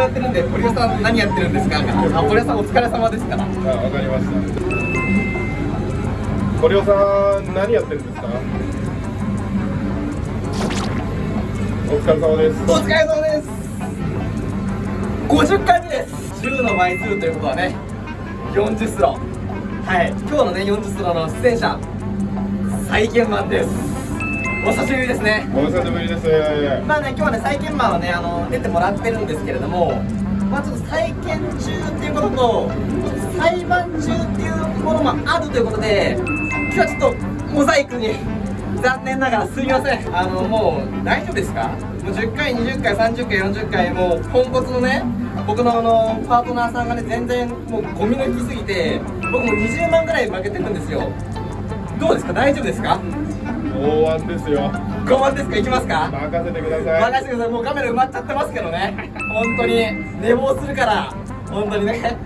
やってるんで堀尾さん何やってるんですか？あ堀尾さんお疲れ様ですからあ、わかりました。堀尾さん、何やってるんですか？お疲れ様です。お疲れ様です。50回目です。10の倍数ということはね40スロ。はい。今日のね40スロの出演者再建マンですお久しぶりですね。お久しぶりです。まあね今日はね再建マンはねあの出てもらってるんですけれどもまあちょっと再建中っていうことと裁判中っていうものもあるということで今日はちょっとモザイクに残念ながらすみません。あのもう大丈夫ですか？もう10回20回30回40回もうポンコツのね僕のあのパートナーさんがね全然もうゴミ抜きすぎて僕も20万ぐらい負けてるんですよ。どうですか？大丈夫ですか？大腕ですよ。5番ですか？いきますか？任せてください。任せてください。もうカメラ埋まっちゃってますけどね。本当に。寝坊するから。本当にね。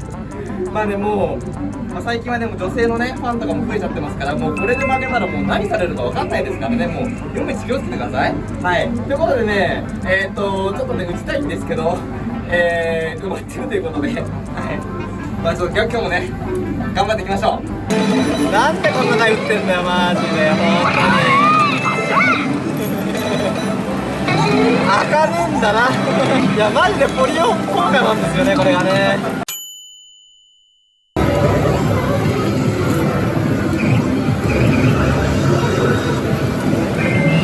まあねもう、まあ、最近はでも女性のねファンとかも増えちゃってますからもうこれで負けたらもう何されるか分かんないですからね。もう読め気をつけてください。はい。ということでねえっ、ー、とちょっとね打ちたいんですけどえー、埋まってるということで。はい。まあちょっと今日もね頑張っていきましょう。なんでこんな回打ってんだよマジで。本当に明るいんだな。いやマジでポリオン効果なんですよねこれがね。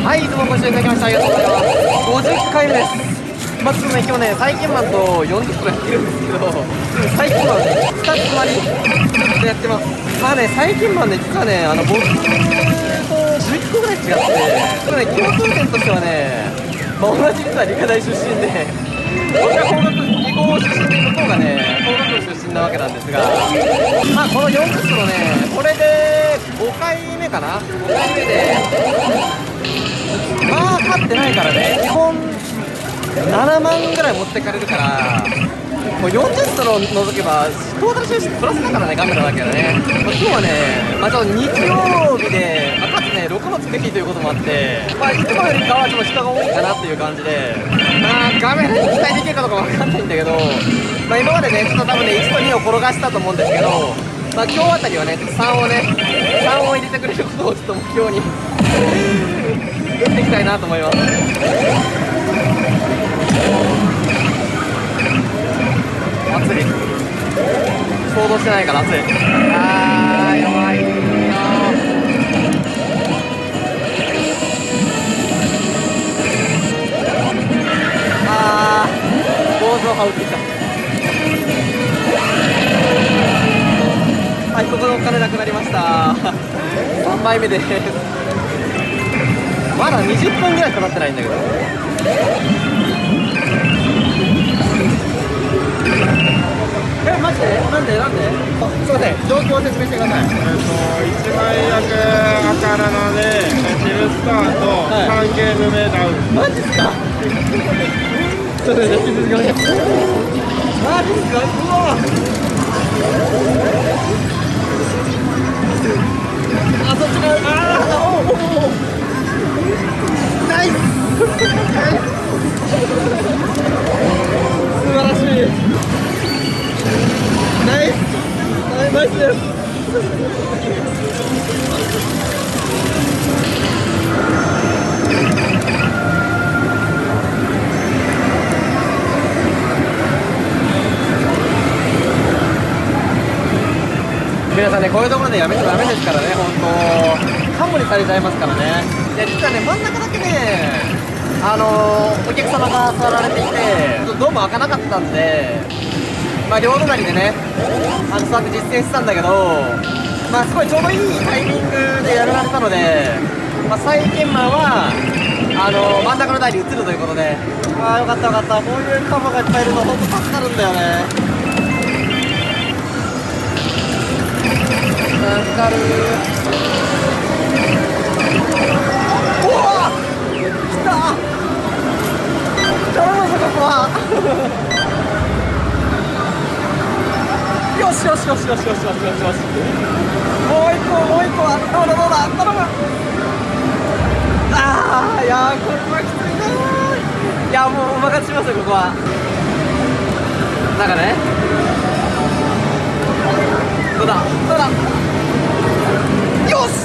はいどうもご視聴いただきましてありがとうございます。50回目です。まあちょっとね今日ね最近マンと40分やってるんですけど最近マンね2つ割りでやってます。まあね最近マンね実はねあの僕と11個ぐらい違ってこれね共通点としてはねまあ、同じ実は理科大出身で僕は工学理工出身で向こうがね工学部出身なわけなんですがまあこの40スロねこれで5回目かな？5回目でまあ勝ってないからね基本7万ぐらい持ってかれるからもう40ストロ除けばトータル収支プラスだからねガメラだけどね、まあ、今日はね、まあ、ちょ日曜日で、まあ、かつね6月の日ということもあってまあいつもよりかはちょっと人が多いかなっていう感じでまあガメラに期待できるかどうかわかんないんだけどまあ今までねちょっと多分ね1と2を転がしたと思うんですけどまあ今日あたりはね3をね3を入れてくれることをちょっと目標に 打っていきたいなと思います。暑い。想像してないから暑い。あー弱い。羽織ってきた。はいここでお金なくなりました。3枚目です。まだ20分ぐらいかかってないんだけど。えマジでなんで？なんで？あすいません。状況を説明してください。えっと、一枚役赤なので、ヒルスタート、はい。3ゲーム目ダウン。マジっすか？这，，nice。さんね、こういうところでやめちゃダメですからね、本当カモにされちゃいますからね。いや、実はね、真ん中だけね、あのー、お客様が座られていて、ドーム開かなかったんで、まあ、両隣でね、あの、座って実践してたんだけど、まあ、すごいちょうどいいタイミングでやられたので、まあ、再現マは、あのー、真ん中の台に移るということで、ああ、よかったよかった、こういうカモがいっぱいいると、本当助かるんだよね。わかるおわ来た。頼むぞここは。よしよしよしよしよしよしよしもう一個もう一個はどうだどうだあっ頼むああいやこれはきついないやもうお任せしますよここは。なんかね。どうだ？どうだ？よし！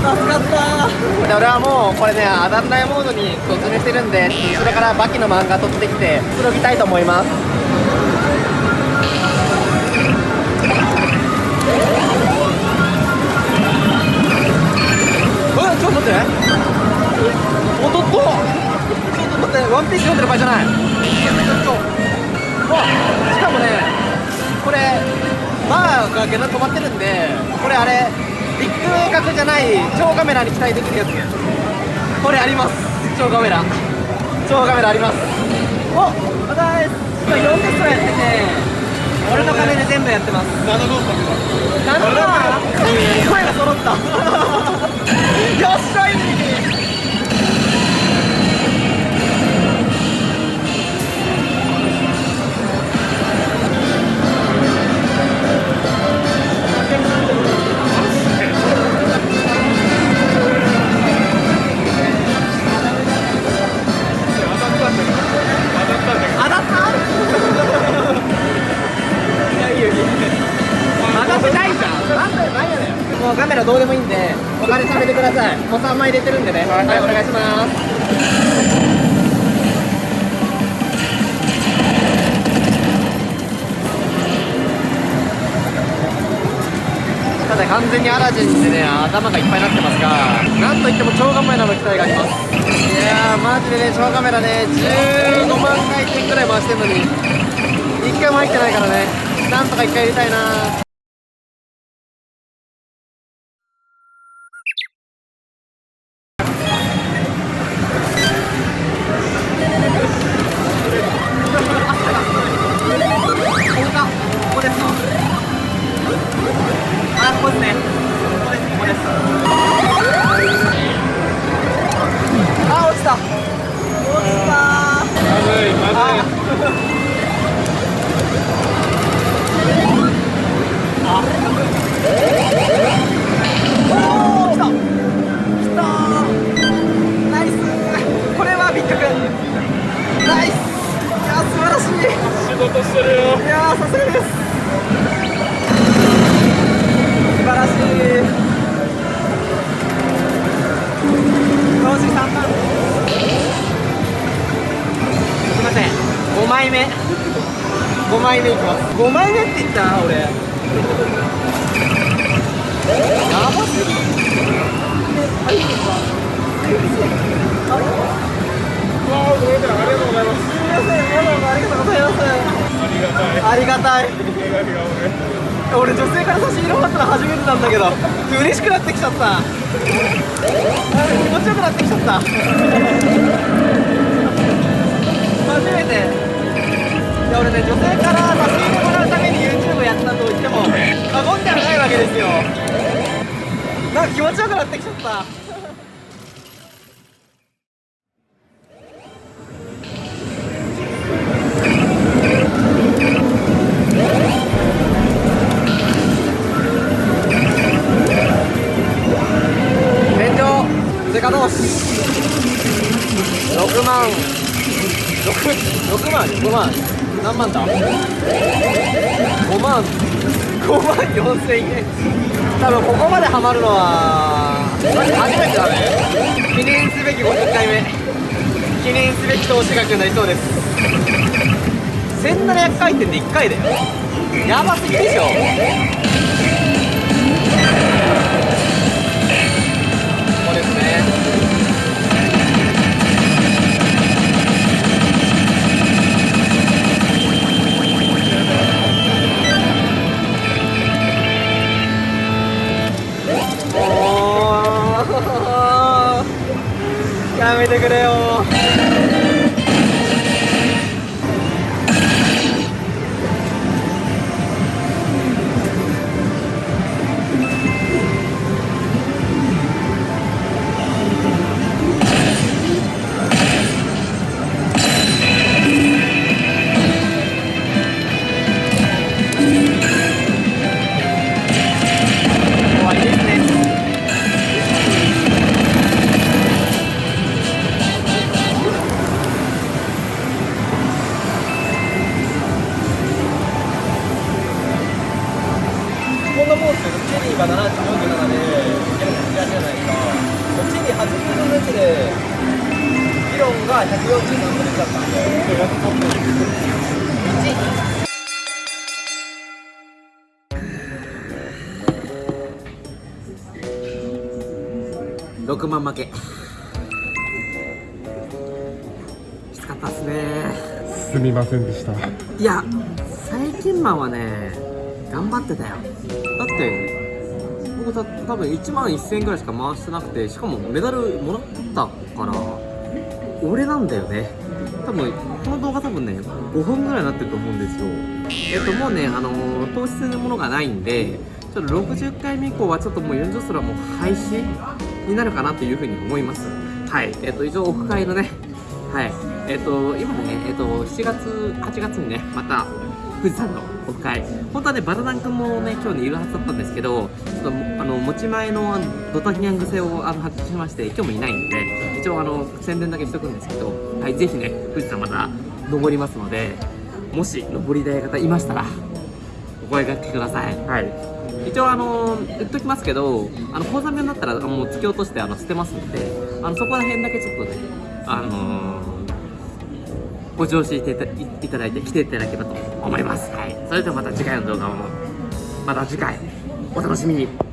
助かった。で俺はもうこれね当たんないモードに突入してるんでそれからバキの漫画取ってきてくつろぎたいと思います。えちょっと待って。おっとっとちょっと待って。ワンピース読んでる場合じゃないがゲラ止まってるんでこれあれビッグ角じゃない超カメラに期待できるやつ。これあります。超カメラ。超カメラあります。おまた今4テストやってて俺の金で全部やってます。7号作なんだ声が揃ったメラどうでもいいんでお金貯めてください。もう3枚入れてるんでね。はい、お願いします。ただ完全にアラジンでね頭がいっぱいになってますがなんといっても超カメラの期待があります。いやーマジでね超カメラね15万回転くらい回してるのに1回も入ってないからねなんとか1回入れたいな5枚目。5枚目いきます。5枚目って言った俺やばすぎはいわあごめんなさいありがとうございますすみませんどうもありがとうございますありがたい。ありがたい俺女性から差し入れもらったの初めてなんだけど。嬉しくなってきちゃった。気持ちよくなってきちゃった。初めて。いや俺ね女性から差し入れもらうために YouTube やったと言っても過言ではないわけですよ。なんか気持ちよくなってきちゃった。天井デカ同士6万。6 6万5万。何万だ5万5万4000円。多分ここまでハマるのは初めてだね。記念すべき50回目。記念すべき投資額になりそうです。1700回転で1回だよ。やばすぎでしょ。ーやめ6万負け。きつかったっすね。すみませんでした。いや最近マンはね頑張ってたよ。だって僕た多分1万1000円ぐらいしか回してなくてしかもメダルもらったから俺なんだよね。多分この動画多分ね5分ぐらいになってると思うんですよ。えっともうねあのー糖質するものがないんでちょっと60回目以降はちょっともう40スラもう廃止になるかなというふうに思います。はい。えっと以上オフ会のねはい。えっと今ねえっと7月8月にねまた富士山のオフ会。本当はねバラダン君もね今日ねいるはずだったんですけどちょっとあの持ち前のドタキャン癖をあの発揮しまして今日もいないんで一応あの宣伝だけしとくんですけどはいぜひね富士山また登りますのでもし登りたい方いましたらお声掛けください。はい。一応あの言っときますけどあの高座面だったらもう突き落としてあの捨てますんであのそこら辺だけちょっとねあのーご乗車していたいただいて来ていただければと思います。はい。それではまた次回の動画も、また次回、お楽しみに。